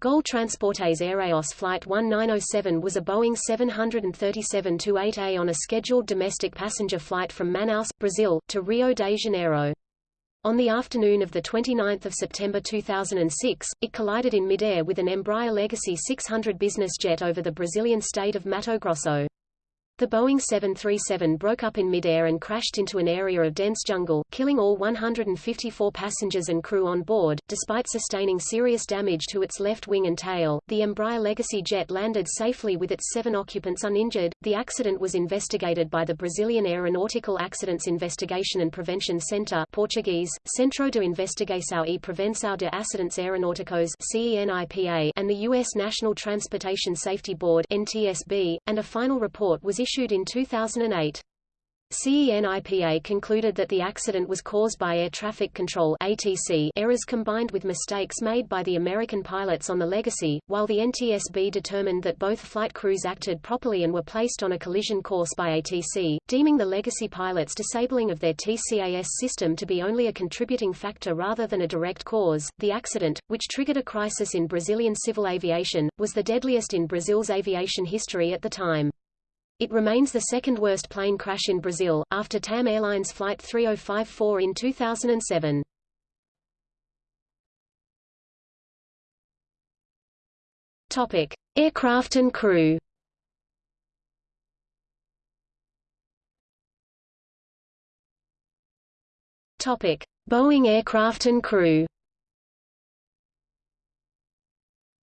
GOL Transportes Aéreos Flight 1907 was a Boeing 737-8A on a scheduled domestic passenger flight from Manaus, Brazil, to Rio de Janeiro. On the afternoon of 29 September 2006, it collided in midair with an Embraer Legacy 600 business jet over the Brazilian state of Mato Grosso. The Boeing 737 broke up in midair and crashed into an area of dense jungle, killing all 154 passengers and crew on board. Despite sustaining serious damage to its left wing and tail, the Embraer Legacy jet landed safely with its seven occupants uninjured. The accident was investigated by the Brazilian Aeronautical Accidents Investigation and Prevention Center Portuguese, Centro de Investigação e Prevenção de Acidentes Aeronáuticos CENIPA, and the U.S. National Transportation Safety Board NTSB, and a final report was issued issued in 2008. CENIPA concluded that the accident was caused by air traffic control ATC errors combined with mistakes made by the American pilots on the Legacy, while the NTSB determined that both flight crews acted properly and were placed on a collision course by ATC, deeming the Legacy pilots' disabling of their TCAS system to be only a contributing factor rather than a direct cause. The accident, which triggered a crisis in Brazilian civil aviation, was the deadliest in Brazil's aviation history at the time. It remains the second worst plane crash in Brazil, after TAM Airlines Flight 3054 in 2007. Topic: Aircraft and crew. Topic: Boeing aircraft and crew.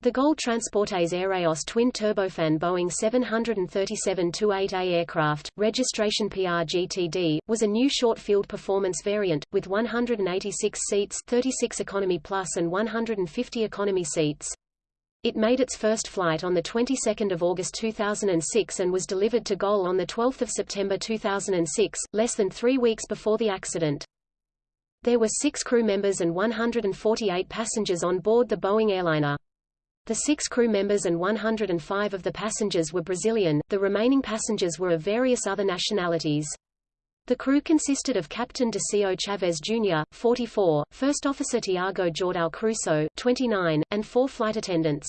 The GOL Transportes Aéreos twin-turbofan Boeing 737-8A aircraft, registration PRGTD, was a new short-field performance variant, with 186 seats 36 economy plus and 150 economy seats. It made its first flight on the 22nd of August 2006 and was delivered to GOL on 12 September 2006, less than three weeks before the accident. There were six crew members and 148 passengers on board the Boeing airliner. The six crew members and 105 of the passengers were Brazilian, the remaining passengers were of various other nationalities. The crew consisted of Captain Decio Chaves Jr., 44, First Officer Tiago Jordao Cruso, 29, and four flight attendants.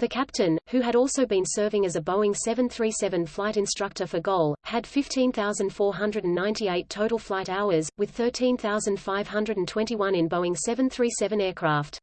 The captain, who had also been serving as a Boeing 737 flight instructor for GOL, had 15,498 total flight hours, with 13,521 in Boeing 737 aircraft.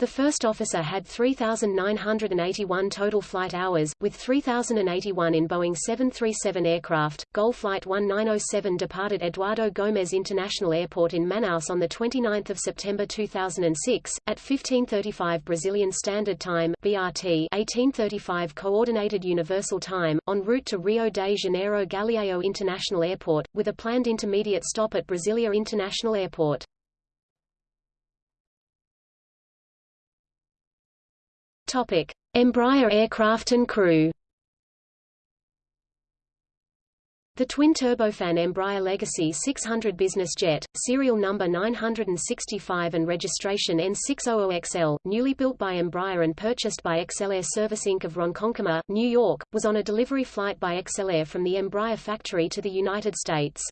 The first officer had 3,981 total flight hours, with 3,081 in Boeing 737 aircraft. GOL Flight 1907 departed Eduardo Gomes International Airport in Manaus on 29 September 2006, at 1535 Brazilian Standard Time BRT 1835 Coordinated Universal Time, en route to Rio de Janeiro Galeão International Airport, with a planned intermediate stop at Brasilia International Airport. Topic: Embraer aircraft and crew. The twin-turbofan Embraer Legacy 600 business jet, serial number 965 and registration N600XL, newly built by Embraer and purchased by ExcelAire Service Inc. of Ronkonkoma, New York, was on a delivery flight by ExcelAire from the Embraer factory to the United States.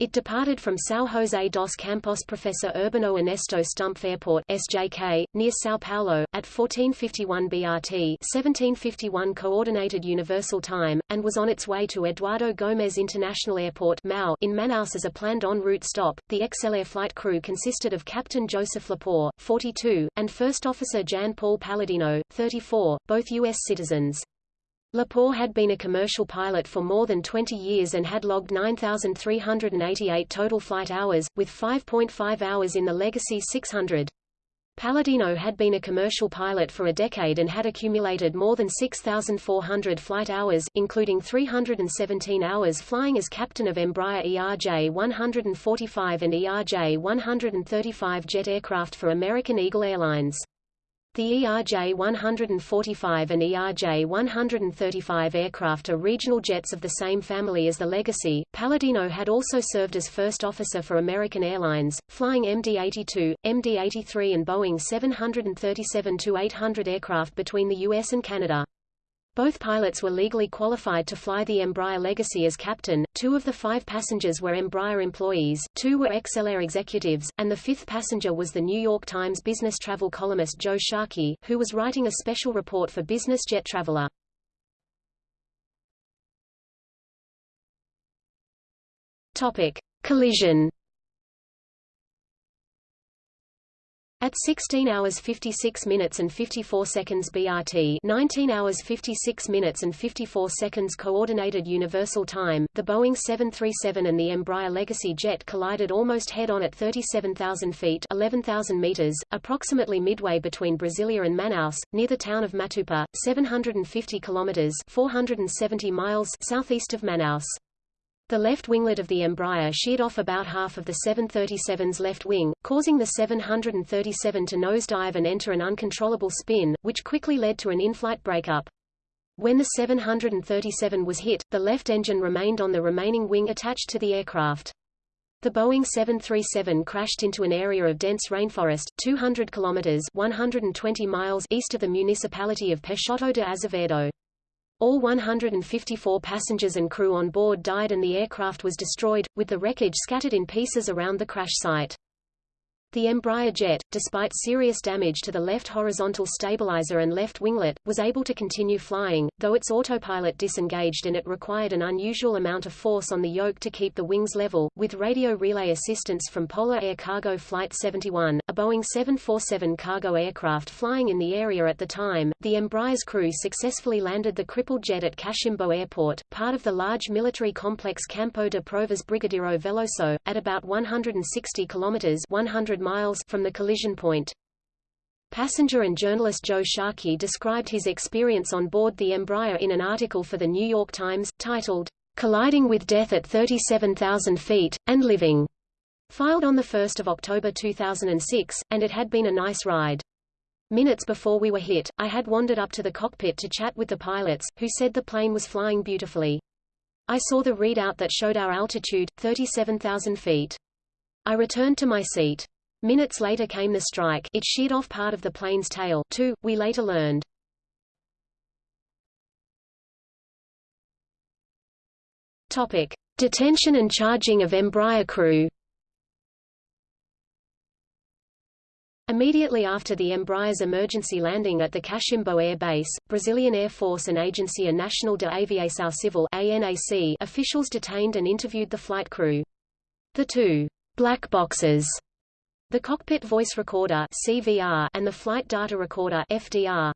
It departed from São José dos Campos Professor Urbano Ernesto Stumpf Airport SJK, near São Paulo, at 1451 BRT 1751 Coordinated Universal Time, and was on its way to Eduardo Gomes International Airport MAU in Manaus as a planned en route stop. The ExcelAire flight crew consisted of Captain Joseph Lepore, 42, and First Officer Jan Paul Paladino, 34, both U.S. citizens. Lepore had been a commercial pilot for more than 20 years and had logged 9,388 total flight hours, with 5.5 hours in the Legacy 600. Paladino had been a commercial pilot for a decade and had accumulated more than 6,400 flight hours, including 317 hours flying as captain of Embraer ERJ-145 and ERJ-135 jet aircraft for American Eagle Airlines. The ERJ-145 and ERJ-135 aircraft are regional jets of the same family as the Legacy. Paladino had also served as first officer for American Airlines, flying MD-82, MD-83 and Boeing 737-800 aircraft between the U.S. and Canada. Both pilots were legally qualified to fly the Embraer Legacy as captain, two of the five passengers were Embraer employees, two were ExcelAire executives, and the fifth passenger was the New York Times business travel columnist Joe Sharkey, who was writing a special report for Business Jet Traveler. Topic. Collision At 16 hours 56 minutes and 54 seconds BRT 19 hours 56 minutes and 54 seconds Coordinated Universal Time, the Boeing 737 and the Embraer Legacy jet collided almost head-on at 37,000 feet 11,000 meters, approximately midway between Brasilia and Manaus, near the town of Matupa, 750 kilometers 470 miles southeast of Manaus. The left winglet of the Embraer sheared off about half of the 737's left wing, causing the 737 to nosedive and enter an uncontrollable spin, which quickly led to an in-flight breakup. When the 737 was hit, the left engine remained on the remaining wing attached to the aircraft. The Boeing 737 crashed into an area of dense rainforest, 200 kilometers 120 miles east of the municipality of Peixoto de Azevedo. All 154 passengers and crew on board died and the aircraft was destroyed, with the wreckage scattered in pieces around the crash site. The Embraer jet, despite serious damage to the left horizontal stabilizer and left winglet, was able to continue flying, though its autopilot disengaged and it required an unusual amount of force on the yoke to keep the wings level. With radio relay assistance from Polar Air Cargo Flight 71, a Boeing 747 cargo aircraft flying in the area at the time, the Embraer's crew successfully landed the crippled jet at Cachimbo Airport, part of the large military complex Campo de Provas Brigadeiro Veloso, at about 160 kilometers 100 miles from the collision point. Passenger and journalist Joe Sharkey described his experience on board the Embraer in an article for The New York Times, titled, Colliding with Death at 37,000 Feet, and Living, filed on 1 October 2006, and it had been a nice ride. Minutes before we were hit, I had wandered up to the cockpit to chat with the pilots, who said the plane was flying beautifully. I saw the readout that showed our altitude, 37,000 feet. I returned to my seat. Minutes later came the strike it sheared off part of the plane's tail too, we later learned. Topic. Detention and charging of Embraer crew Immediately after the Embraer's emergency landing at the Cachimbo Air Base, Brazilian Air Force and Agência Nacional de Aviação Civil ANAC officials detained and interviewed the flight crew. The two black boxes the cockpit voice recorder CVR and the flight data recorder FDR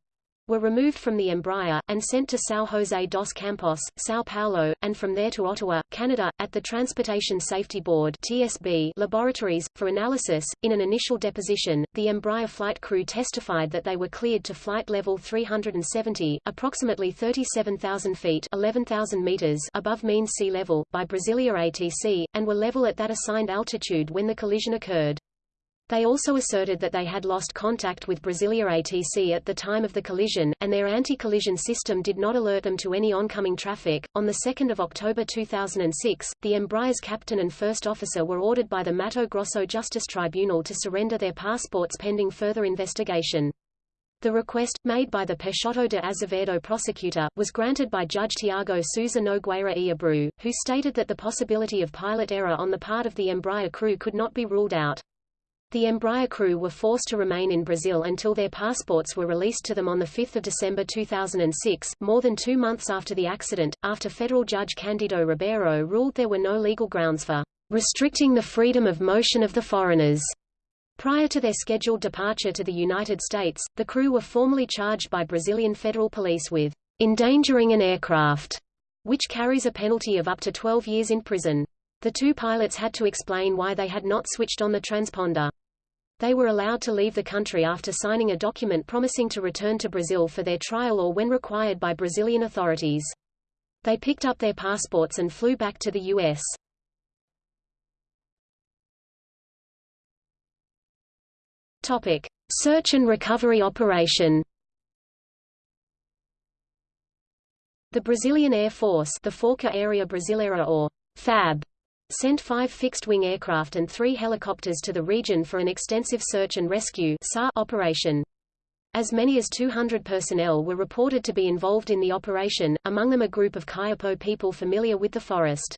were removed from the Embraer, and sent to São José dos Campos, São Paulo, and from there to Ottawa, Canada, at the Transportation Safety Board TSB laboratories, for analysis. In an initial deposition, the Embraer flight crew testified that they were cleared to flight level 370, approximately 37,000 feet 11,000 meters above mean sea level, by Brasilia ATC, and were level at that assigned altitude when the collision occurred. They also asserted that they had lost contact with Brasilia ATC at the time of the collision, and their anti-collision system did not alert them to any oncoming traffic. On 2 October 2006, the Embraer's captain and first officer were ordered by the Mato Grosso Justice Tribunal to surrender their passports pending further investigation. The request, made by the Peixoto de Azevedo prosecutor, was granted by Judge Tiago Souza Nogueira e Abreu, who stated that the possibility of pilot error on the part of the Embraer crew could not be ruled out. The Embraer crew were forced to remain in Brazil until their passports were released to them on 5 December 2006, more than two months after the accident, after federal judge Candido Ribeiro ruled there were no legal grounds for restricting the freedom of motion of the foreigners. Prior to their scheduled departure to the United States, the crew were formally charged by Brazilian federal police with endangering an aircraft, which carries a penalty of up to 12 years in prison. The two pilots had to explain why they had not switched on the transponder. They were allowed to leave the country after signing a document promising to return to Brazil for their trial or when required by Brazilian authorities. They picked up their passports and flew back to the U.S. Topic: Search and recovery operation. The Brazilian Air Force, the Força Aérea Brasileira or FAB, sent five fixed-wing aircraft and three helicopters to the region for an extensive search and rescue operation. As many as 200 personnel were reported to be involved in the operation, among them a group of Kayapo people familiar with the forest.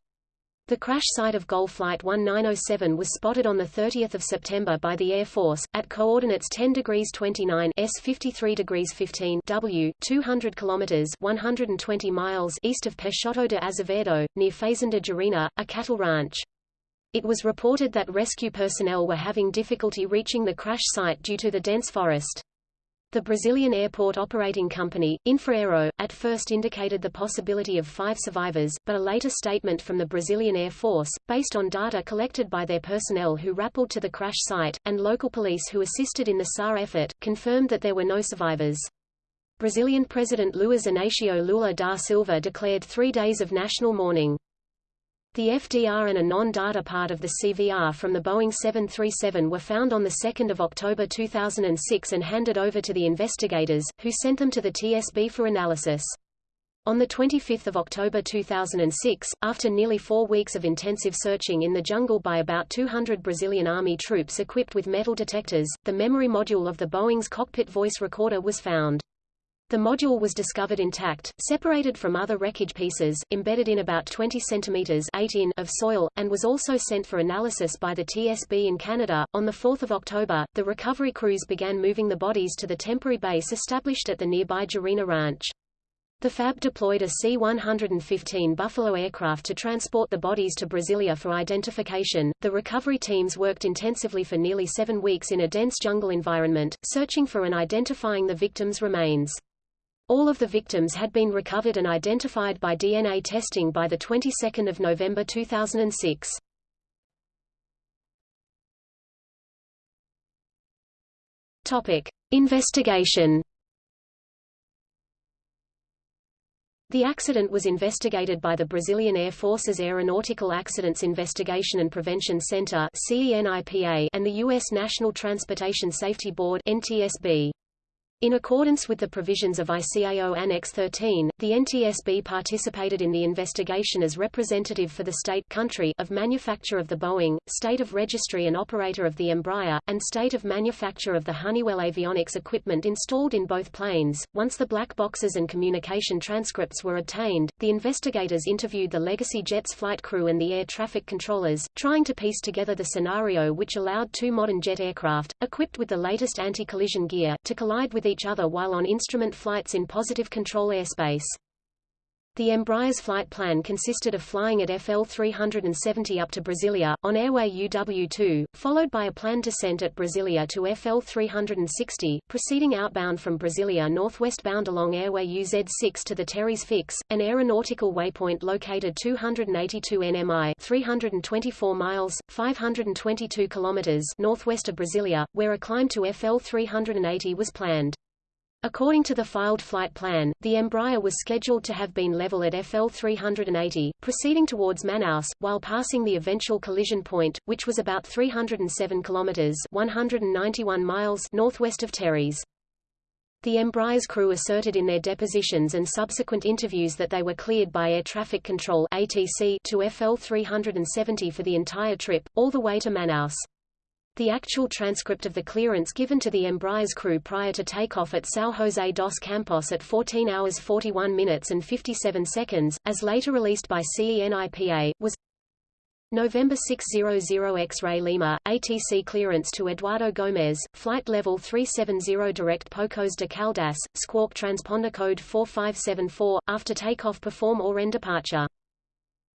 The crash site of GOL Flight 1907 was spotted on 30 September by the Air Force, at coordinates 10 degrees 29 S 53 degrees 15 W, 200 kilometers 120 miles east of Peixoto de Azevedo, near Fazenda Jarina, a cattle ranch. It was reported that rescue personnel were having difficulty reaching the crash site due to the dense forest. The Brazilian airport operating company, Infraero, at first indicated the possibility of five survivors, but a later statement from the Brazilian Air Force, based on data collected by their personnel who rappelled to the crash site, and local police who assisted in the SAR effort, confirmed that there were no survivors. Brazilian President Luiz Inácio Lula da Silva declared three days of national mourning. The FDR and a non-data part of the CVR from the Boeing 737 were found on 2 October 2006 and handed over to the investigators, who sent them to the TSB for analysis. On 25 October 2006, after nearly four weeks of intensive searching in the jungle by about 200 Brazilian Army troops equipped with metal detectors, the memory module of the Boeing's cockpit voice recorder was found. The module was discovered intact, separated from other wreckage pieces, embedded in about 20 centimeters 8 in of soil, and was also sent for analysis by the TSB in Canada. On 4 October, the recovery crews began moving the bodies to the temporary base established at the nearby Jarina Ranch. The FAB deployed a C-115 Buffalo aircraft to transport the bodies to Brasilia for identification. The recovery teams worked intensively for nearly seven weeks in a dense jungle environment, searching for and identifying the victims' remains. All of the victims had been recovered and identified by DNA testing by the 22nd of November 2006. Topic: Investigation. The accident was investigated by the Brazilian Air Force's Aeronautical Accidents Investigation and Prevention Center and the U.S. National Transportation Safety Board NTSB. In accordance with the provisions of ICAO Annex 13, the NTSB participated in the investigation as representative for the state country of manufacture of the Boeing, state of registry and operator of the Embraer, and state of manufacture of the Honeywell avionics equipment installed in both planes. Once the black boxes and communication transcripts were obtained, the investigators interviewed the Legacy Jet's flight crew and the air traffic controllers, trying to piece together the scenario which allowed two modern jet aircraft, equipped with the latest anti-collision gear, to collide with each other while on instrument flights in positive control airspace. The Embraer's flight plan consisted of flying at FL 370 up to Brasilia, on airway UW2, followed by a planned descent at Brasilia to FL 360, proceeding outbound from Brasilia northwestbound along airway UZ6 to the TERES Fix, an aeronautical waypoint located 282 nmi 324 miles, 522 kilometers northwest of Brasilia, where a climb to FL 380 was planned. According to the filed flight plan, the Embraer was scheduled to have been level at FL 380, proceeding towards Manaus, while passing the eventual collision point, which was about 307 kilometers (191 miles) northwest of TERES. The Embraer's crew asserted in their depositions and subsequent interviews that they were cleared by Air Traffic Control (ATC) to FL 370 for the entire trip, all the way to Manaus. The actual transcript of the clearance given to the Embraer's crew prior to takeoff at São José dos Campos at 14 hours 41 minutes and 57 seconds, as later released by CENIPA, was November 600 X-ray Lima, ATC clearance to Eduardo Gomes, flight level 370 direct Pocos de Caldas, squawk transponder code 4574, after takeoff perform Oren departure.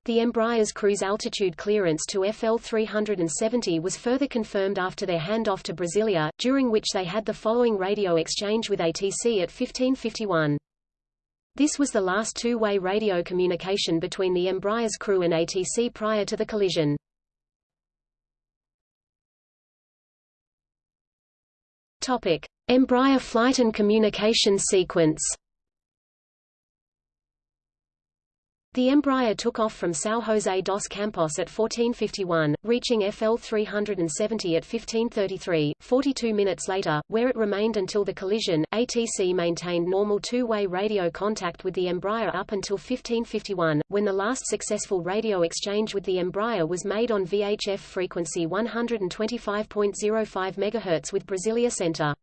The Embraer's cruise altitude clearance to FL 370 was further confirmed after their handoff to Brasilia, during which they had the following radio exchange with ATC at 1551. This was the last two-way radio communication between the Embraer's crew and ATC prior to the collision. Topic: Embraer flight and communication sequence. The Embraer took off from São José dos Campos at 1451, reaching FL 370 at 1533, 42 minutes later, where it remained until the collision. ATC maintained normal two-way radio contact with the Embraer up until 1551, when the last successful radio exchange with the Embraer was made on VHF frequency 125.05 MHz with Brasilia Center.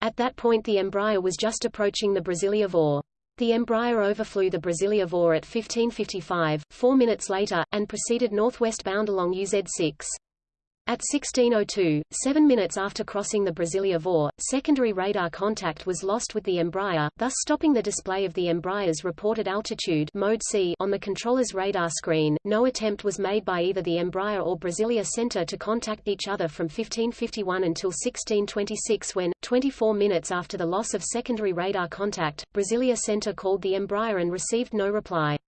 At that point the Embraer was just approaching the Brasilia VOR. The Embraer overflew the Brasilia VOR at 1555, four minutes later, and proceeded northwestbound along UZ6. At 1602, seven minutes after crossing the Brasilia VOR, secondary radar contact was lost with the Embraer, thus stopping the display of the Embraer's reported altitude mode C on the controller's radar screen. No attempt was made by either the Embraer or Brasilia Center to contact each other from 1551 until 1626 when, 24 minutes after the loss of secondary radar contact, Brasilia Center called the Embraer and received no reply.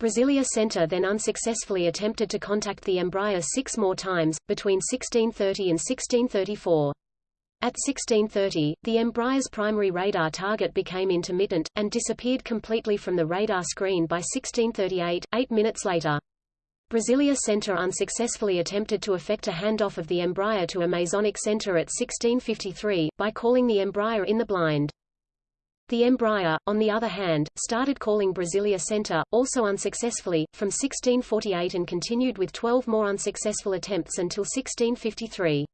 Brasilia Center then unsuccessfully attempted to contact the Embraer six more times, between 1630 and 1634. At 1630, the Embraer's primary radar target became intermittent, and disappeared completely from the radar screen by 1638, eight minutes later. Brasilia Center unsuccessfully attempted to effect a handoff of the Embraer to Amazonic Center at 1653, by calling the Embraer in the blind. The Embraer, on the other hand, started calling Brasilia Center, also unsuccessfully, from 1648 and continued with 12 more unsuccessful attempts until 1653.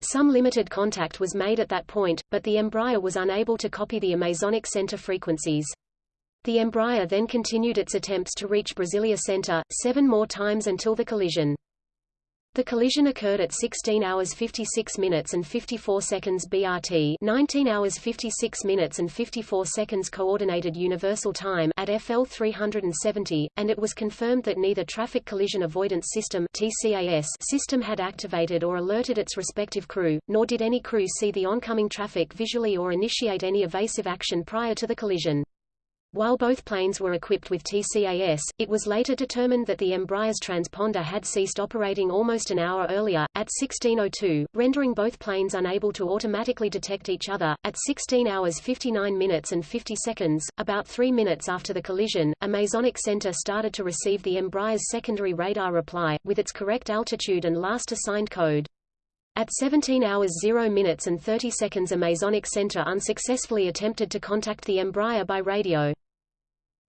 Some limited contact was made at that point, but the Embraer was unable to copy the Amazonic Center frequencies. The Embraer then continued its attempts to reach Brasilia Center, seven more times until the collision. The collision occurred at 16 hours 56 minutes and 54 seconds BRT 19 hours 56 minutes and 54 seconds Coordinated Universal Time at FL 370, and it was confirmed that neither Traffic Collision Avoidance System TCAS system had activated or alerted its respective crew, nor did any crew see the oncoming traffic visually or initiate any evasive action prior to the collision. While both planes were equipped with TCAS, it was later determined that the Embraer's transponder had ceased operating almost an hour earlier, at 1602, rendering both planes unable to automatically detect each other. At 16 hours 59 minutes and 50 seconds, about three minutes after the collision, Amazonic center started to receive the Embraer's secondary radar reply, with its correct altitude and last assigned code. At 17 hours 0 minutes and 30 seconds Amazonic center unsuccessfully attempted to contact the Embraer by radio.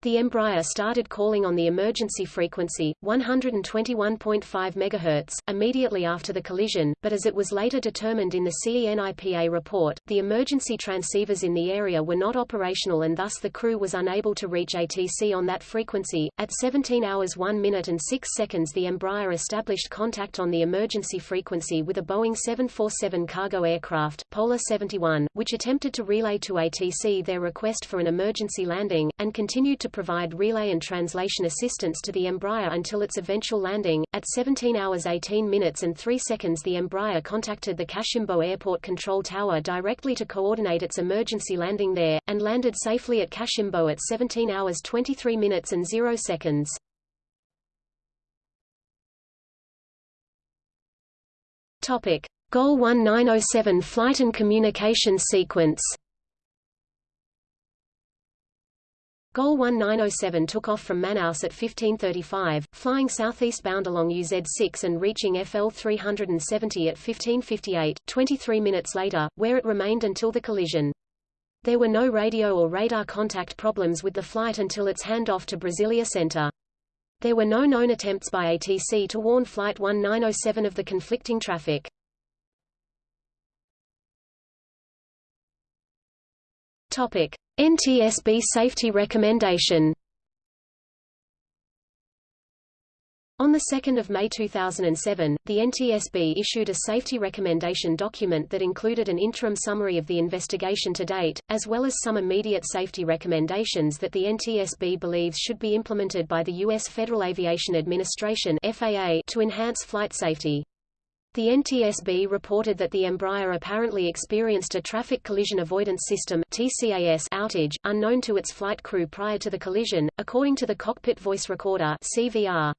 The Embraer started calling on the emergency frequency, 121.5 MHz, immediately after the collision, but as it was later determined in the CENIPA report, the emergency transceivers in the area were not operational and thus the crew was unable to reach ATC on that frequency. At 17 hours 1 minute and 6 seconds the Embraer established contact on the emergency frequency with a Boeing 747 cargo aircraft, Polar 71, which attempted to relay to ATC their request for an emergency landing, and continued to provide relay and translation assistance to the Embraer until its eventual landing. At 17 hours 18 minutes and 3 seconds the Embraer contacted the Cachimbo Airport Control Tower directly to coordinate its emergency landing there, and landed safely at Cachimbo at 17 hours 23 minutes and 0 seconds. Topic. GOL 1907 flight and communication sequence GOL 1907 took off from Manaus at 1535, flying southeastbound along UZ6 and reaching FL 370 at 1558, 23 minutes later, where it remained until the collision. There were no radio or radar contact problems with the flight until its handoff to Brasilia Center. There were no known attempts by ATC to warn Flight 1907 of the conflicting traffic. Topic: NTSB safety recommendation. On 2 May 2007, the NTSB issued a safety recommendation document that included an interim summary of the investigation to date, as well as some immediate safety recommendations that the NTSB believes should be implemented by the U.S. Federal Aviation Administration to enhance flight safety. The NTSB reported that the Embraer apparently experienced a traffic collision avoidance system (TCAS) outage, unknown to its flight crew prior to the collision, according to the cockpit voice recorder (CVR).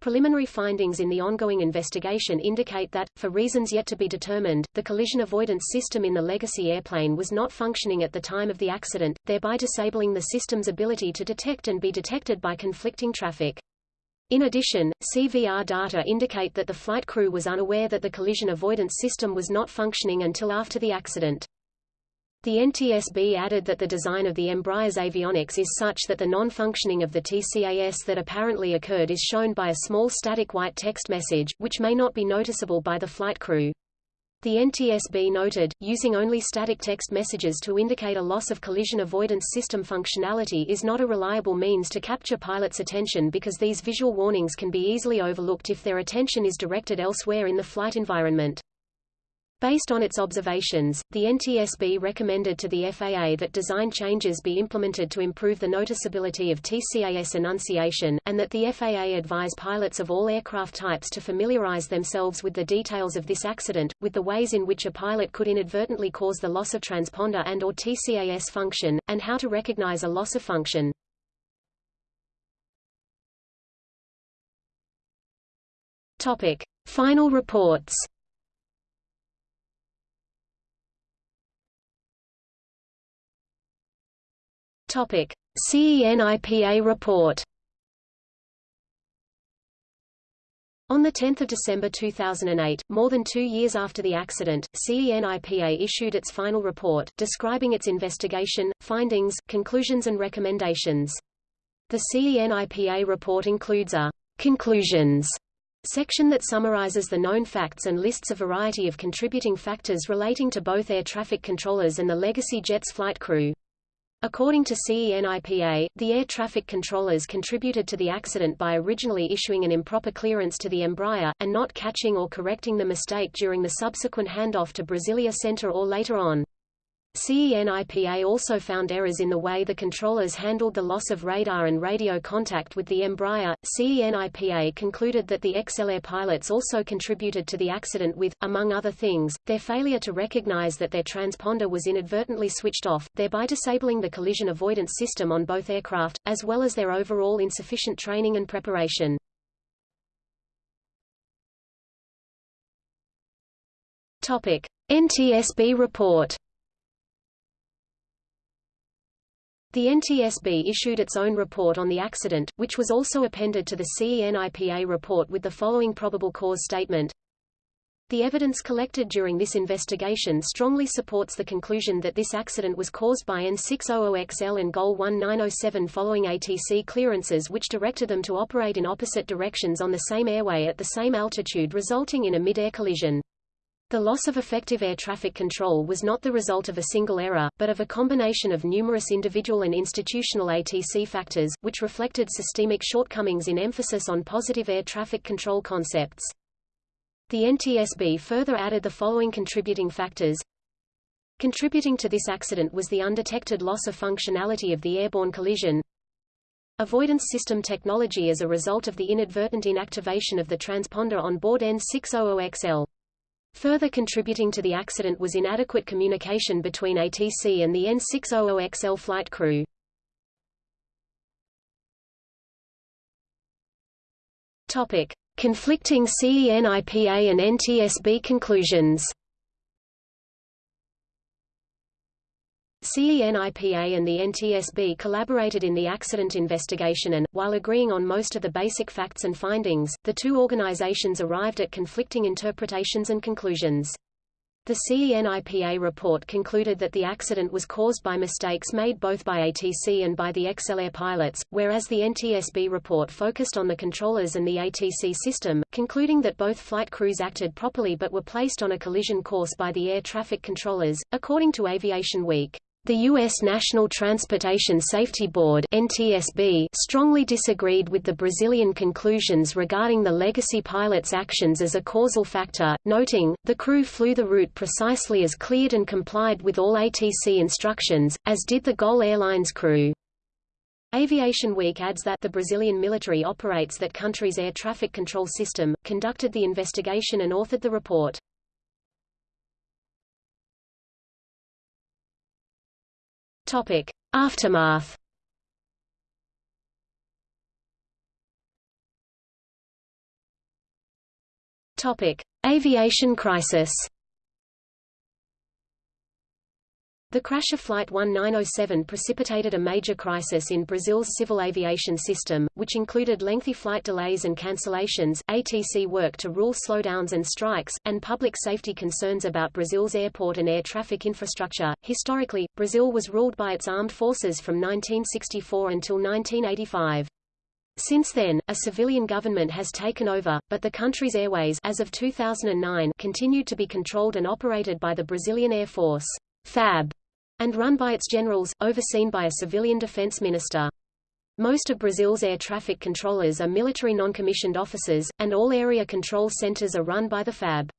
Preliminary findings in the ongoing investigation indicate that, for reasons yet to be determined, the collision avoidance system in the legacy airplane was not functioning at the time of the accident, thereby disabling the system's ability to detect and be detected by conflicting traffic. In addition, CVR data indicate that the flight crew was unaware that the collision avoidance system was not functioning until after the accident. The NTSB added that the design of the Embraer's avionics is such that the non-functioning of the TCAS that apparently occurred is shown by a small static white text message, which may not be noticeable by the flight crew. The NTSB noted, using only static text messages to indicate a loss of collision avoidance system functionality is not a reliable means to capture pilots' attention because these visual warnings can be easily overlooked if their attention is directed elsewhere in the flight environment. Based on its observations, the NTSB recommended to the FAA that design changes be implemented to improve the noticeability of TCAS enunciation, and that the FAA advise pilots of all aircraft types to familiarize themselves with the details of this accident, with the ways in which a pilot could inadvertently cause the loss of transponder and or TCAS function, and how to recognize a loss of function. Topic. Final reports Topic: CENIPA report. On 10 December 2008, more than two years after the accident, CENIPA issued its final report, describing its investigation, findings, conclusions and recommendations. The CENIPA report includes a «conclusions» section that summarizes the known facts and lists a variety of contributing factors relating to both air traffic controllers and the Legacy Jet's flight crew. According to CENIPA, the air traffic controllers contributed to the accident by originally issuing an improper clearance to the Embraer, and not catching or correcting the mistake during the subsequent handoff to Brasilia Center or later on. CENIPA also found errors in the way the controllers handled the loss of radar and radio contact with the Embraer. CENIPA concluded that the ExcelAire pilots also contributed to the accident with, among other things, their failure to recognize that their transponder was inadvertently switched off, thereby disabling the collision avoidance system on both aircraft, as well as their overall insufficient training and preparation. Topic: NTSB report The NTSB issued its own report on the accident, which was also appended to the CENIPA report with the following probable cause statement. The evidence collected during this investigation strongly supports the conclusion that this accident was caused by N600XL and GOL 1907 following ATC clearances which directed them to operate in opposite directions on the same airway at the same altitude resulting in a mid-air collision. The loss of effective air traffic control was not the result of a single error, but of a combination of numerous individual and institutional ATC factors, which reflected systemic shortcomings in emphasis on positive air traffic control concepts. The NTSB further added the following contributing factors. Contributing to this accident was the undetected loss of functionality of the airborne collision, avoidance system technology as a result of the inadvertent inactivation of the transponder on board N600XL. Further contributing to the accident was inadequate communication between ATC and the N600XL flight crew. Topic: Conflicting CENIPA and NTSB conclusions. CENIPA and the NTSB collaborated in the accident investigation and, while agreeing on most of the basic facts and findings, the two organizations arrived at conflicting interpretations and conclusions. The CENIPA report concluded that the accident was caused by mistakes made both by ATC and by the ExcelAire pilots, whereas the NTSB report focused on the controllers and the ATC system, concluding that both flight crews acted properly but were placed on a collision course by the air traffic controllers, according to Aviation Week. The U.S. National Transportation Safety Board NTSB strongly disagreed with the Brazilian conclusions regarding the legacy pilot's actions as a causal factor, noting, the crew flew the route precisely as cleared and complied with all ATC instructions, as did the GOL Airlines crew. Aviation Week adds that the Brazilian military operates that country's air traffic control system, conducted the investigation and authored the report. Topic: Aftermath. Topic: Aviation crisis. The crash of Flight 1907 precipitated a major crisis in Brazil's civil aviation system, which included lengthy flight delays and cancellations, ATC work to rule slowdowns and strikes, and public safety concerns about Brazil's airport and air traffic infrastructure. Historically, Brazil was ruled by its armed forces from 1964 until 1985. Since then, a civilian government has taken over, but the country's airways as of 2009 continued to be controlled and operated by the Brazilian Air Force FAB, and run by its generals, overseen by a civilian defense minister. Most of Brazil's air traffic controllers are military non-commissioned officers, and all area control centers are run by the FAB.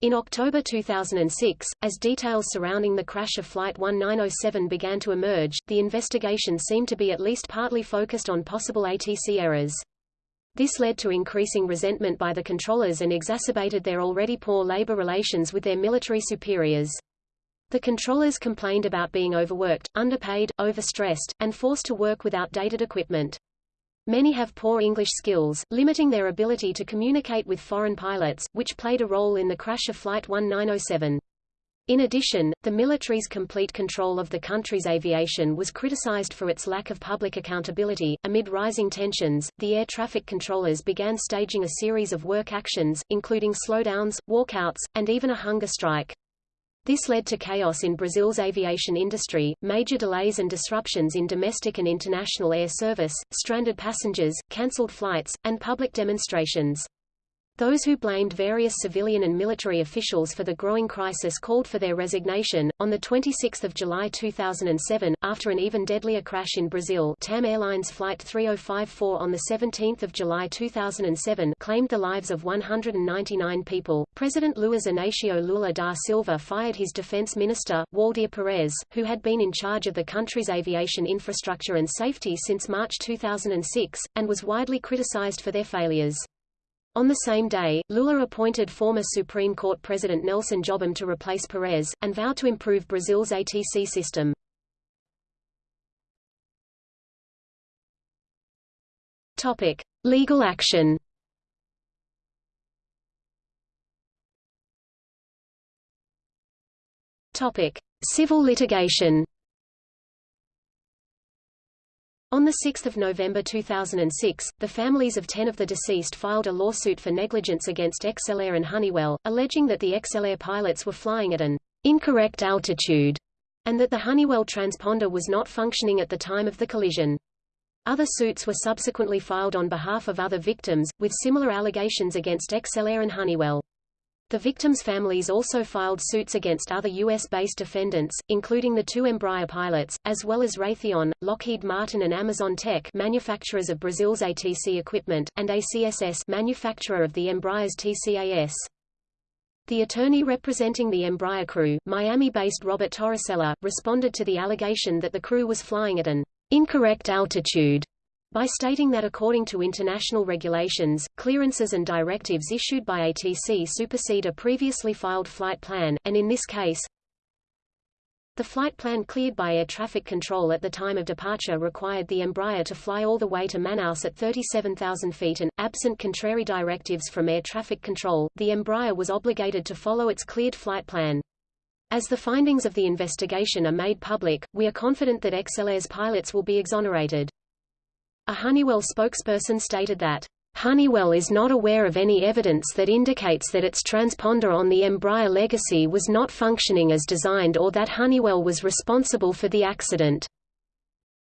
In October 2006, as details surrounding the crash of Flight 1907 began to emerge, the investigation seemed to be at least partly focused on possible ATC errors. This led to increasing resentment by the controllers and exacerbated their already poor labor relations with their military superiors. The controllers complained about being overworked, underpaid, overstressed, and forced to work with outdated equipment. Many have poor English skills, limiting their ability to communicate with foreign pilots, which played a role in the crash of Flight 1907. In addition, the military's complete control of the country's aviation was criticized for its lack of public accountability. Amid rising tensions, the air traffic controllers began staging a series of work actions, including slowdowns, walkouts, and even a hunger strike. This led to chaos in Brazil's aviation industry, major delays and disruptions in domestic and international air service, stranded passengers, cancelled flights, and public demonstrations. Those who blamed various civilian and military officials for the growing crisis called for their resignation. On the 26th of July 2007, after an even deadlier crash in Brazil, TAM Airlines flight 3054 on the 17th of July 2007 claimed the lives of 199 people. President Luiz Inácio Lula da Silva fired his defense minister, Waldir Pires, who had been in charge of the country's aviation infrastructure and safety since March 2006 and was widely criticized for their failures. On the same day, Lula appointed former Supreme Court President Nelson Jobim to replace Pires, and vowed to improve Brazil's ATC system. Topic. Legal action Topic. Civil litigation on 6 November 2006, the families of 10 of the deceased filed a lawsuit for negligence against ExcelAire and Honeywell, alleging that the ExcelAire pilots were flying at an incorrect altitude, and that the Honeywell transponder was not functioning at the time of the collision. Other suits were subsequently filed on behalf of other victims, with similar allegations against ExcelAire and Honeywell. The victims' families also filed suits against other U.S.-based defendants, including the two Embraer pilots, as well as Raytheon, Lockheed Martin and Amazon Tech manufacturers of Brazil's ATC equipment, and ACSS manufacturer of the Embraer's TCAS. The attorney representing the Embraer crew, Miami-based Robert Torricella, responded to the allegation that the crew was flying at an incorrect altitude by stating that according to international regulations, clearances and directives issued by ATC supersede a previously filed flight plan, and in this case, the flight plan cleared by air traffic control at the time of departure required the Embraer to fly all the way to Manaus at 37,000 feet and, absent contrary directives from air traffic control, the Embraer was obligated to follow its cleared flight plan. As the findings of the investigation are made public, we are confident that ExcelAire's pilots will be exonerated. A Honeywell spokesperson stated that, Honeywell is not aware of any evidence that indicates that its transponder on the Embraer Legacy was not functioning as designed or that Honeywell was responsible for the accident.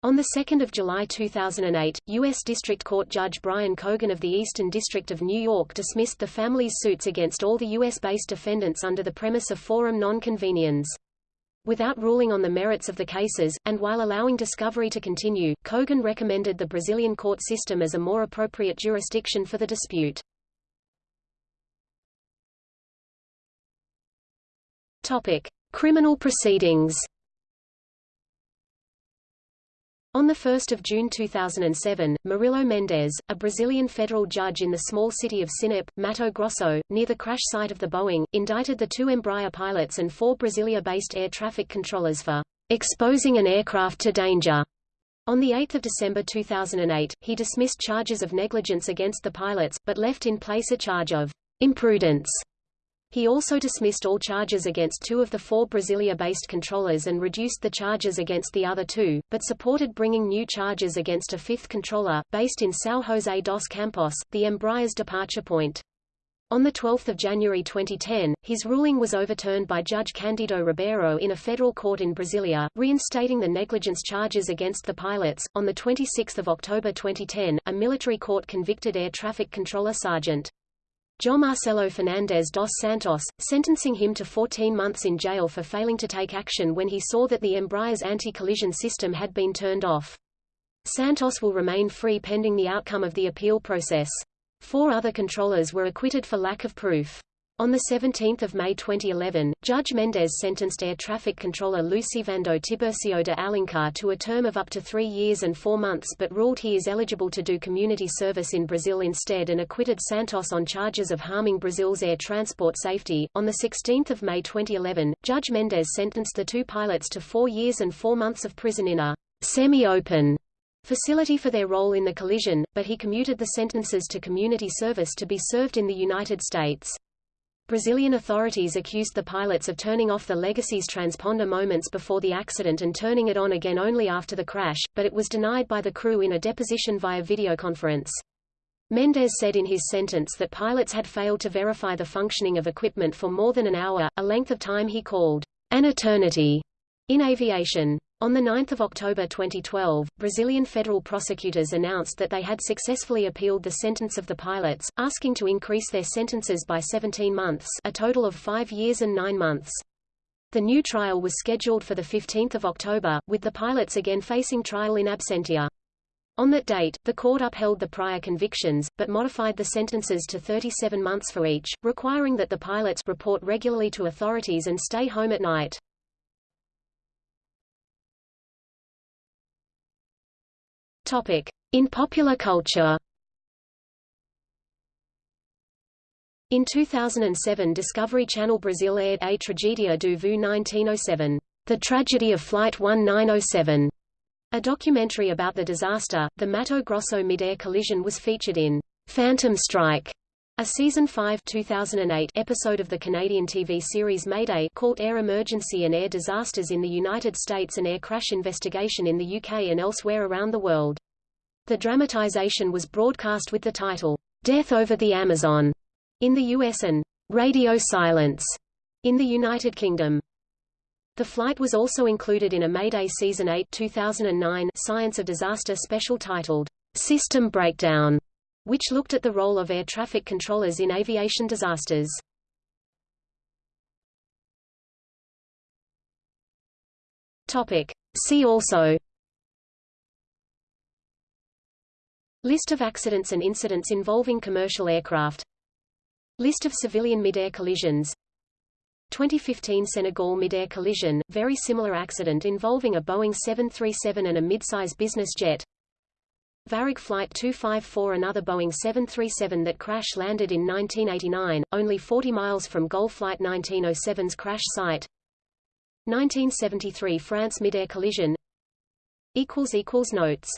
On 2 July 2008, U.S. District Court Judge Brian Cogan of the Eastern District of New York dismissed the family's suits against all the U.S.-based defendants under the premise of forum non-conveniens. Without ruling on the merits of the cases, and while allowing discovery to continue, Cogan recommended the Brazilian court system as a more appropriate jurisdiction for the dispute. Topic. Criminal proceedings On 1 June 2007, Murilo Mendes, a Brazilian federal judge in the small city of Sinop, Mato Grosso, near the crash site of the Boeing, indicted the two Embraer pilots and four Brasilia-based air traffic controllers for exposing an aircraft to danger. On 8 December 2008, he dismissed charges of negligence against the pilots, but left in place a charge of imprudence he also dismissed all charges against two of the four Brasilia-based controllers and reduced the charges against the other two, but supported bringing new charges against a fifth controller, based in São José dos Campos, the Embraer's departure point. On 12 January 2010, his ruling was overturned by Judge Candido Ribeiro in a federal court in Brasilia, reinstating the negligence charges against the pilots. On 26 October 2010, a military court convicted air traffic controller Sergeant Marcelo Fernandez dos Santos, sentencing him to 14 months in jail for failing to take action when he saw that the Embraer's anti-collision system had been turned off. Santos will remain free pending the outcome of the appeal process. Four other controllers were acquitted for lack of proof. On 17 May 2011, Judge Mendes sentenced air traffic controller Lucivando Tiburcio de Alencar to a term of up to three years and four months but ruled he is eligible to do community service in Brazil instead and acquitted Santos on charges of harming Brazil's air transport safety. On 16 May 2011, Judge Mendes sentenced the two pilots to four years and four months of prison in a semi-open facility for their role in the collision, but he commuted the sentences to community service to be served in the United States. Brazilian authorities accused the pilots of turning off the Legacy's transponder moments before the accident and turning it on again only after the crash, but it was denied by the crew in a deposition via videoconference. Mendes said in his sentence that pilots had failed to verify the functioning of equipment for more than an hour, a length of time he called an eternity in aviation. On 9 October 2012, Brazilian federal prosecutors announced that they had successfully appealed the sentence of the pilots, asking to increase their sentences by 17 months a total of five years and nine months. The new trial was scheduled for 15 October, with the pilots again facing trial in absentia. On that date, the court upheld the prior convictions, but modified the sentences to 37 months for each, requiring that the pilots report regularly to authorities and stay home at night. In popular culture In 2007 Discovery Channel Brazil aired A Tragedia do Voo 1907, The Tragedy of Flight 1907. A documentary about the disaster, the Mato Grosso mid-air collision was featured in Phantom Strike, a season 5 2008 episode of the Canadian TV series Mayday called Air Emergency and Air Disasters in the United States and Air Crash Investigation in the UK and elsewhere around the world. The dramatization was broadcast with the title, Death over the Amazon, in the US and Radio Silence in the United Kingdom. The flight was also included in a Mayday Season 8 2009 Science of Disaster special titled, System Breakdown, which looked at the role of air traffic controllers in aviation disasters. Topic. See also List of accidents and incidents involving commercial aircraft List of civilian mid-air collisions 2015 Senegal mid-air collision, very similar accident involving a Boeing 737 and a mid-size business jet Varig Flight 254 another Boeing 737 that crash-landed in 1989, only 40 miles from GOL Flight 1907's crash site. 1973 France mid-air collision. Notes